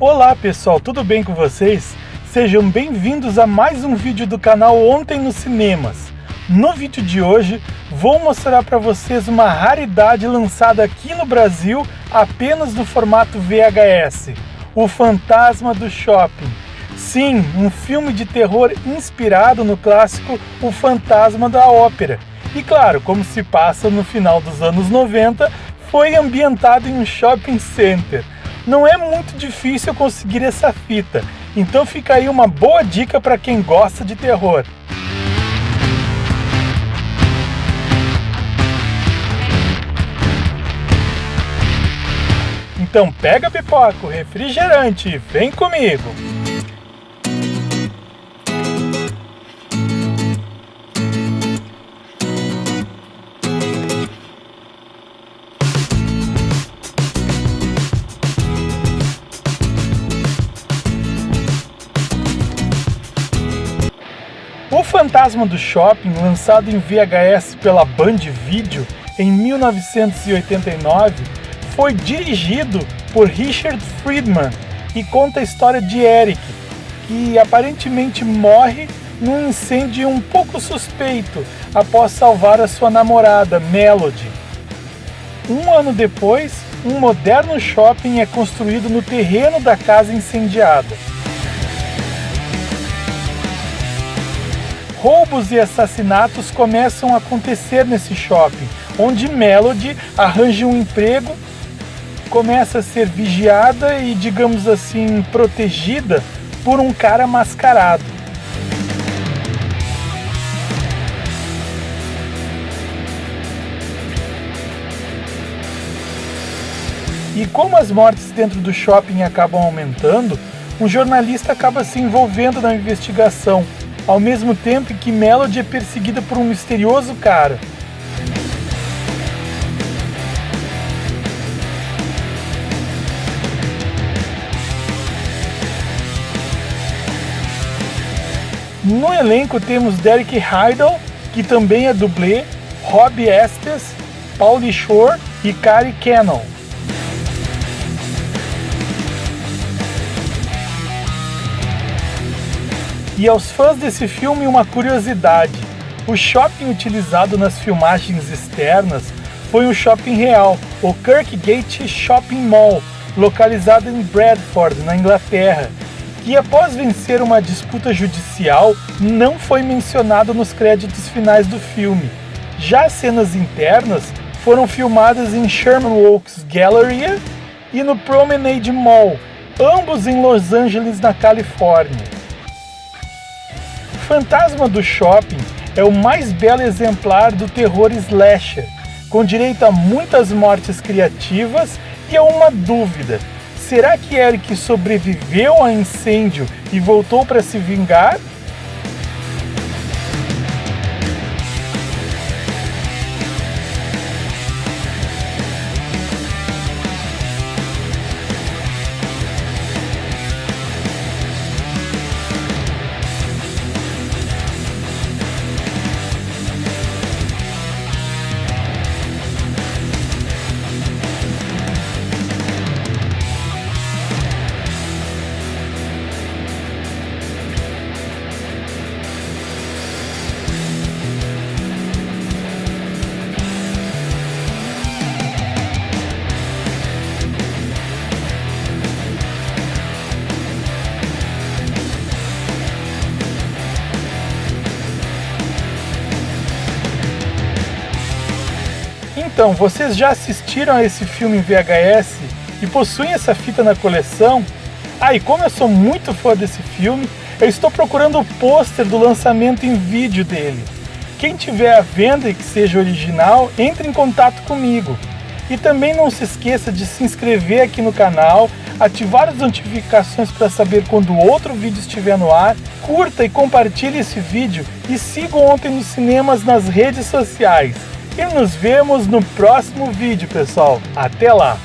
Olá pessoal, tudo bem com vocês? Sejam bem-vindos a mais um vídeo do canal Ontem nos Cinemas. No vídeo de hoje, vou mostrar para vocês uma raridade lançada aqui no Brasil apenas no formato VHS, O Fantasma do Shopping. Sim, um filme de terror inspirado no clássico O Fantasma da Ópera. E claro, como se passa no final dos anos 90, foi ambientado em um shopping center. Não é muito difícil conseguir essa fita, então fica aí uma boa dica para quem gosta de terror. Então pega pipoca, refrigerante e vem comigo! Fantasma do Shopping, lançado em VHS pela Band Video em 1989, foi dirigido por Richard Friedman e conta a história de Eric, que aparentemente morre num incêndio um pouco suspeito após salvar a sua namorada, Melody. Um ano depois, um moderno shopping é construído no terreno da casa incendiada. Roubos e assassinatos começam a acontecer nesse shopping, onde Melody arranja um emprego começa a ser vigiada e, digamos assim, protegida por um cara mascarado. E como as mortes dentro do shopping acabam aumentando, um jornalista acaba se envolvendo na investigação, ao mesmo tempo que Melody é perseguida por um misterioso cara. No elenco temos Derek Heidel, que também é dublê, Rob Estes, Paulie Shore e Cary Cannon. E aos fãs desse filme uma curiosidade, o shopping utilizado nas filmagens externas foi um shopping real, o Kirkgate Shopping Mall, localizado em Bradford, na Inglaterra, que após vencer uma disputa judicial não foi mencionado nos créditos finais do filme. Já as cenas internas foram filmadas em Sherman Oaks Galleria e no Promenade Mall, ambos em Los Angeles, na Califórnia. Fantasma do Shopping é o mais belo exemplar do terror slasher, com direito a muitas mortes criativas e a uma dúvida Será que Eric sobreviveu ao incêndio e voltou para se vingar? Então, vocês já assistiram a esse filme em VHS e possuem essa fita na coleção? Ah, e como eu sou muito fã desse filme, eu estou procurando o pôster do lançamento em vídeo dele. Quem tiver à venda e que seja original, entre em contato comigo. E também não se esqueça de se inscrever aqui no canal, ativar as notificações para saber quando outro vídeo estiver no ar, curta e compartilhe esse vídeo e siga Ontem nos Cinemas nas redes sociais. E nos vemos no próximo vídeo, pessoal. Até lá!